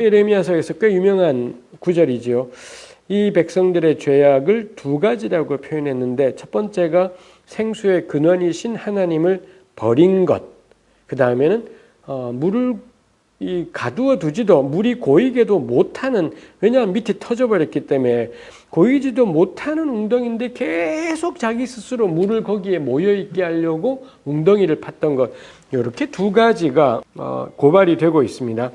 예레미야서에서 꽤 유명한 구절이지요. 이 백성들의 죄악을 두 가지라고 표현했는데 첫 번째가 생수의 근원이신 하나님을 버린 것. 그 다음에는 어, 물을 이 가두어 두지도 물이 고이게도 못하는 왜냐하면 밑에 터져버렸기 때문에 고이지도 못하는 웅덩이인데 계속 자기 스스로 물을 거기에 모여 있게 하려고 웅덩이를 팠던 것 이렇게 두 가지가 어, 고발이 되고 있습니다.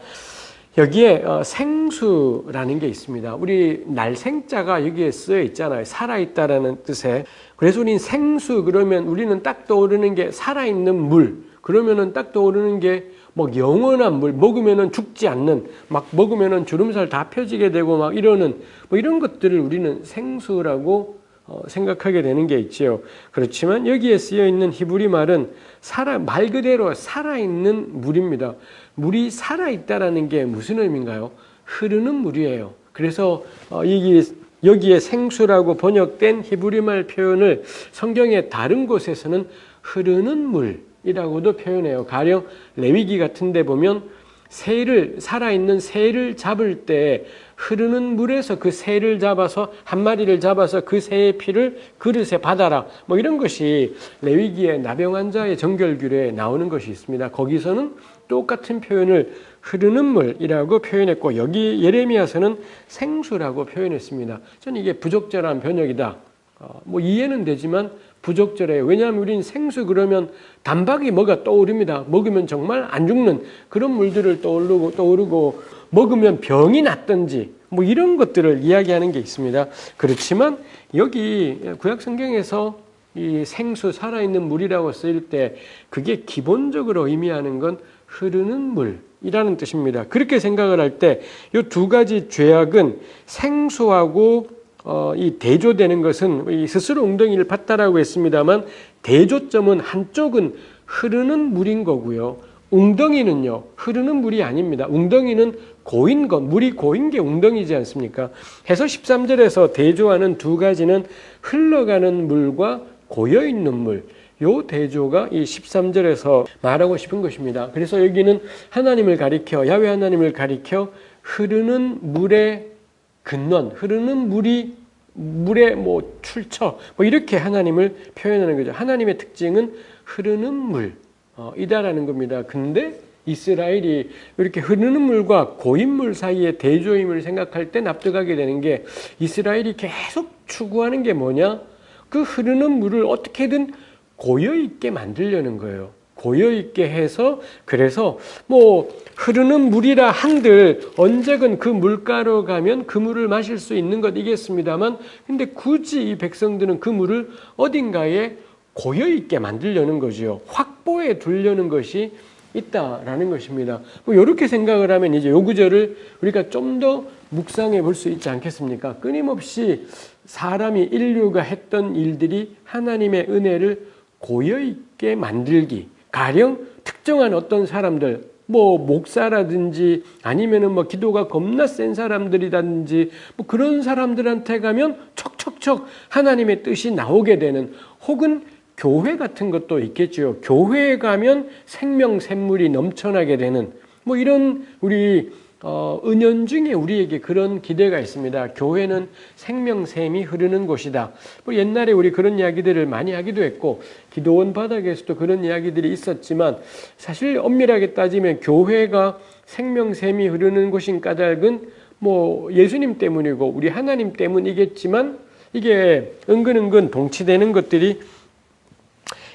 여기에 어, 생수라는 게 있습니다. 우리 날생자가 여기에 쓰여 있잖아요. 살아있다라는 뜻에. 그래서 우리는 생수 그러면 우리는 딱 떠오르는 게 살아있는 물. 그러면은 딱 떠오르는 게 뭐 영원한 물 먹으면은 죽지 않는 막 먹으면은 주름살 다 펴지게 되고 막 이러는 뭐 이런 것들을 우리는 생수라고 어, 생각하게 되는 게 있지요. 그렇지만 여기에 쓰여 있는 히브리 말은 살아 말 그대로 살아 있는 물입니다. 물이 살아 있다라는 게 무슨 의미인가요? 흐르는 물이에요. 그래서 어, 여기 여기에 생수라고 번역된 히브리 말 표현을 성경의 다른 곳에서는 흐르는 물 이라고도 표현해요. 가령 레위기 같은 데 보면 새를 살아있는 새를 잡을 때 흐르는 물에서 그 새를 잡아서 한 마리를 잡아서 그 새의 피를 그릇에 받아라. 뭐 이런 것이 레위기의 나병 환자의 정결규례에 나오는 것이 있습니다. 거기서는 똑같은 표현을 흐르는 물이라고 표현했고 여기 예레미야서는 생수라고 표현했습니다. 저는 이게 부적절한 번역이다. 어, 뭐 이해는 되지만 부적절해요. 왜냐하면 우리는 생수 그러면 단박이 뭐가 떠오릅니다. 먹으면 정말 안 죽는 그런 물들을 떠오르고 떠오르고 먹으면 병이 났든지 뭐 이런 것들을 이야기하는 게 있습니다. 그렇지만 여기 구약 성경에서 이 생수 살아있는 물이라고 쓰일 때 그게 기본적으로 의미하는 건 흐르는 물이라는 뜻입니다. 그렇게 생각을 할 때 이 두 가지 죄악은 생수하고 어, 이 대조되는 것은 이 스스로 웅덩이를 팠다라고 했습니다만 대조점은 한쪽은 흐르는 물인 거고요. 웅덩이는요 흐르는 물이 아닙니다. 웅덩이는 고인 것, 물이 고인 게 웅덩이지 않습니까? 해서 13절에서 대조하는 두 가지는 흘러가는 물과 고여 있는 물. 요 대조가 이 13절에서 말하고 싶은 것입니다. 그래서 여기는 하나님을 가리켜 야외 하나님을 가리켜 흐르는 물의 근원, 흐르는 물이 물의 뭐 출처, 뭐 이렇게 하나님을 표현하는 거죠. 하나님의 특징은 흐르는 물, 어, 이다라는 겁니다. 근데 이스라엘이 이렇게 흐르는 물과 고인물 사이의 대조임을 생각할 때 납득하게 되는 게 이스라엘이 계속 추구하는 게 뭐냐? 그 흐르는 물을 어떻게든 고여 있게 만들려는 거예요. 고여 있게 해서 그래서 뭐 흐르는 물이라 한들 언제건 그 물가로 가면 그 물을 마실 수 있는 것이겠습니다만 근데 굳이 이 백성들은 그 물을 어딘가에 고여 있게 만들려는 거지요. 확보해 두려는 것이 있다라는 것입니다. 뭐 이렇게 생각을 하면 이제 요 구절을 우리가 좀 더 묵상해 볼 수 있지 않겠습니까? 끊임없이 사람이 인류가 했던 일들이 하나님의 은혜를 고여 있게 만들기 가령 특정한 어떤 사람들 뭐 목사라든지 아니면은 뭐 기도가 겁나 센 사람들이라든지 뭐 그런 사람들한테 가면 척척척 하나님의 뜻이 나오게 되는 혹은 교회 같은 것도 있겠죠. 교회에 가면 생명 샘물이 넘쳐나게 되는 뭐 이런 우리 어, 은연 중에 우리에게 그런 기대가 있습니다. 교회는 생명샘이 흐르는 곳이다. 뭐 옛날에 우리 그런 이야기들을 많이 하기도 했고 기도원 바닥에서도 그런 이야기들이 있었지만 사실 엄밀하게 따지면 교회가 생명샘이 흐르는 곳인 까닭은 뭐 예수님 때문이고 우리 하나님 때문이겠지만 이게 은근은근 동치되는 것들이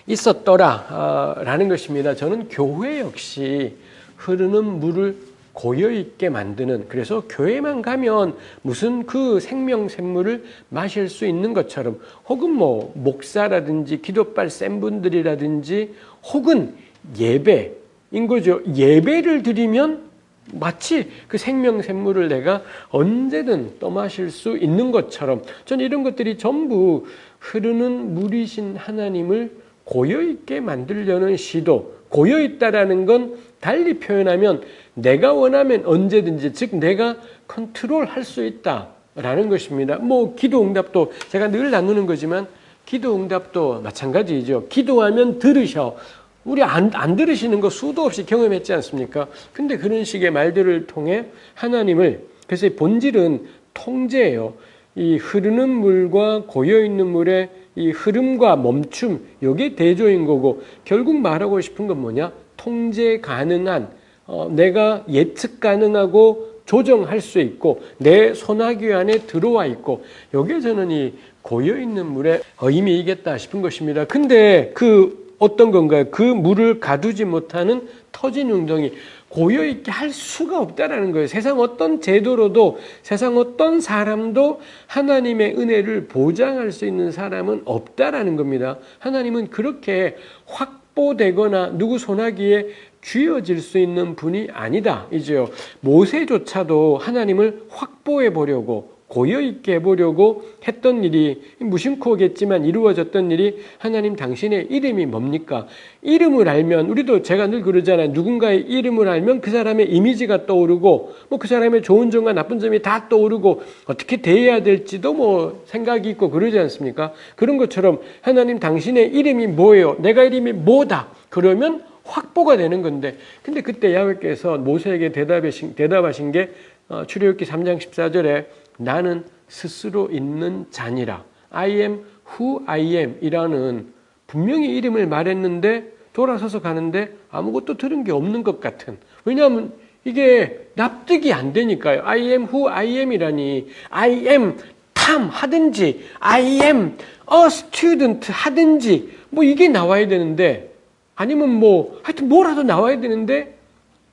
있었더라라는 아, 것입니다. 저는 교회 역시 흐르는 물을 고여 있게 만드는 그래서 교회만 가면 무슨 그 생명 샘물을 마실 수 있는 것처럼 혹은 뭐 목사라든지 기도빨 센 분들이라든지 혹은 예배인 거죠. 예배를 드리면 마치 그 생명 샘물을 내가 언제든 떠마실 수 있는 것처럼 전 이런 것들이 전부 흐르는 물이신 하나님을 고여 있게 만들려는 시도 고여 있다라는 건 달리 표현하면 내가 원하면 언제든지 즉 내가 컨트롤할 수 있다라는 것입니다. 뭐 기도 응답도 제가 늘 나누는 거지만 기도 응답도 마찬가지죠. 기도하면 들으셔. 우리 안, 안 들으시는 거 수도 없이 경험했지 않습니까? 근데 그런 식의 말들을 통해 하나님을 그래서 이 본질은 통제예요. 이 흐르는 물과 고여 있는 물의 이 흐름과 멈춤 이게 대조인 거고 결국 말하고 싶은 건 뭐냐? 통제 가능한 어, 내가 예측 가능하고 조정할 수 있고 내 소나기 안에 들어와 있고 여기에 저는 이 고여 있는 물에 의미 이겠다 싶은 것입니다. 근데 그 어떤 건가요? 그 물을 가두지 못하는 터진 웅덩이 고여 있게 할 수가 없다라는 거예요. 세상 어떤 제도로도 세상 어떤 사람도 하나님의 은혜를 보장할 수 있는 사람은 없다라는 겁니다. 하나님은 그렇게 확보되거나 누구 소나기에 쥐어질 수 있는 분이 아니다. 이죠. 모세조차도 하나님을 확보해 보려고 고여 있게 해보려고 했던 일이 무심코겠지만 이루어졌던 일이 하나님 당신의 이름이 뭡니까? 이름을 알면 우리도 제가 늘 그러잖아요. 누군가의 이름을 알면 그 사람의 이미지가 떠오르고 뭐 그 사람의 좋은 점과 나쁜 점이 다 떠오르고 어떻게 대해야 될지도 뭐 생각이 있고 그러지 않습니까? 그런 것처럼 하나님 당신의 이름이 뭐예요? 내가 이름이 뭐다? 그러면 확보가 되는 건데 근데 그때 야훼께서 모세에게 대답하신, 대답하신 게 어, 출애굽기 3장 14절에 나는 스스로 있는 자니라. I am who I am 이라는 분명히 이름을 말했는데 돌아서서 가는데 아무것도 들은 게 없는 것 같은. 왜냐하면 이게 납득이 안 되니까요. I am who I am 이라니. I am 탐 하든지 I am a student 하든지 뭐 이게 나와야 되는데 아니면 뭐 하여튼 뭐라도 나와야 되는데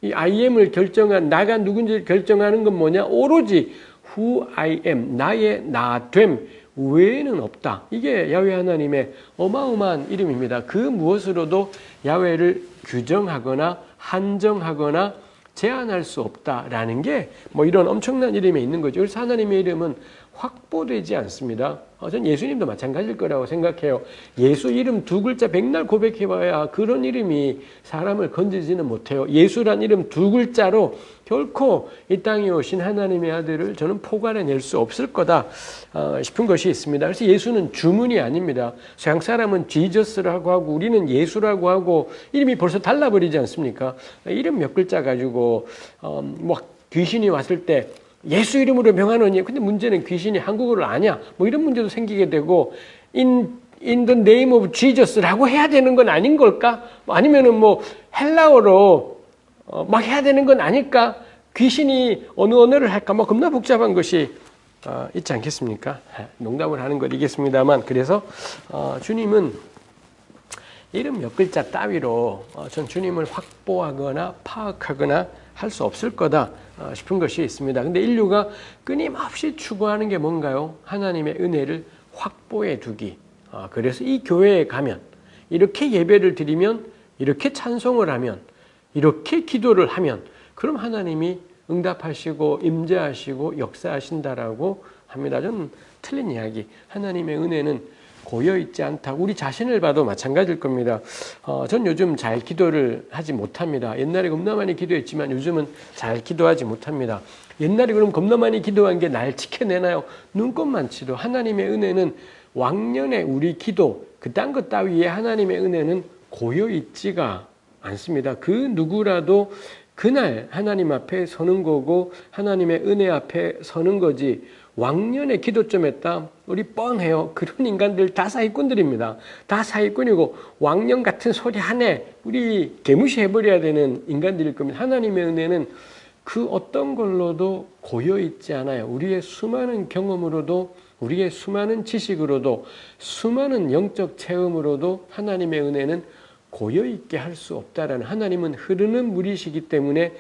이 I am을 결정한 나가 누군지를 결정하는 건 뭐냐? 오로지 who I am, 나의 나됨 외에는 없다. 이게 야외 하나님의 어마어마한 이름입니다. 그 무엇으로도 야외를 규정하거나 한정하거나 제한할 수 없다라는 게 뭐 이런 엄청난 이름이 있는 거죠. 그래서 하나님의 이름은 확보되지 않습니다. 어, 전 예수님도 마찬가지일 거라고 생각해요. 예수 이름 두 글자 백날 고백해봐야 그런 이름이 사람을 건지지는 못해요. 예수란 이름 두 글자로 결코 이 땅에 오신 하나님의 아들을 저는 포괄해낼 수 없을 거다 어, 싶은 것이 있습니다. 그래서 예수는 주문이 아닙니다. 서양 사람은 지저스라고 하고 우리는 예수라고 하고 이름이 벌써 달라버리지 않습니까? 이름 몇 글자 가지고 어, 뭐 귀신이 왔을 때 예수 이름으로 명하노니 근데 문제는 귀신이 한국어를 아냐 뭐 이런 문제도 생기게 되고 in in the name of Jesus라고 해야 되는 건 아닌 걸까? 뭐 아니면은 뭐 헬라어로 어, 막 해야 되는 건 아닐까? 귀신이 어느 언어를 할까? 뭐 겁나 복잡한 것이 어, 있지 않겠습니까? 농담을 하는 것이겠습니다만 그래서 어, 주님은 이름 몇 글자 따위로 어, 전 주님을 확보하거나 파악하거나 할 수 없을 거다 어, 싶은 것이 있습니다. 근데 인류가 끊임없이 추구하는 게 뭔가요? 하나님의 은혜를 확보해 두기. 어, 그래서 이 교회에 가면 이렇게 예배를 드리면 이렇게 찬송을 하면 이렇게 기도를 하면 그럼 하나님이 응답하시고 임재하시고 역사하신다라고 합니다. 좀 틀린 이야기. 하나님의 은혜는 고여 있지 않다. 우리 자신을 봐도 마찬가지일 겁니다. 어, 전 요즘 잘 기도를 하지 못합니다. 옛날에 겁나 많이 기도했지만 요즘은 잘 기도하지 못합니다. 옛날에 그럼 겁나 많이 기도한 게 날 지켜내나요? 눈꽃만치도 하나님의 은혜는 왕년에 우리 기도 그딴 것 따위에 하나님의 은혜는 고여 있지가 않습니다. 그 누구라도 그날 하나님 앞에 서는 거고 하나님의 은혜 앞에 서는 거지 왕년의 기도점 했다. 우리 뻔해요. 그런 인간들 다 사기꾼들입니다. 다 사기꾼이고 왕년 같은 소리 하네. 우리 개무시해버려야 되는 인간들일 겁니다. 하나님의 은혜는 그 어떤 걸로도 고여 있지 않아요. 우리의 수많은 경험으로도 우리의 수많은 지식으로도 수많은 영적 체험으로도 하나님의 은혜는 고여 있게 할 수 없다라는 하나님은 흐르는 물이시기 때문에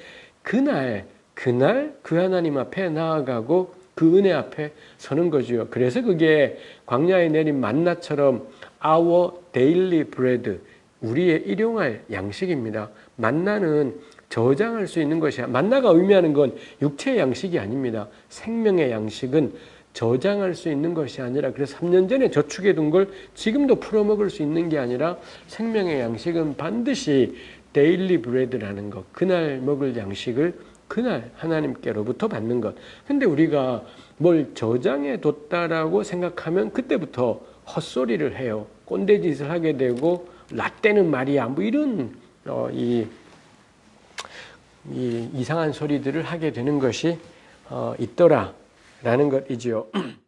그날 그날 그 하나님 앞에 나아가고 그 은혜 앞에 서는 거죠. 그래서 그게 광야에 내린 만나처럼 our daily bread, 우리의 일용할 양식입니다. 만나는 저장할 수 있는 것이야. 만나가 의미하는 건 육체의 양식이 아닙니다. 생명의 양식은 저장할 수 있는 것이 아니라 그래서 3년 전에 저축해 둔 걸 지금도 풀어먹을 수 있는 게 아니라 생명의 양식은 반드시 daily bread라는 것. 그날 먹을 양식을 그날 하나님께로부터 받는 것. 근데 우리가 뭘 저장해 뒀다라고 생각하면 그때부터 헛소리를 해요. 꼰대짓을 하게 되고 라떼는 말이야. 뭐 이런 어, 이, 이 이상한 소리들을 하게 되는 것이 어, 있더라라는 것이지요.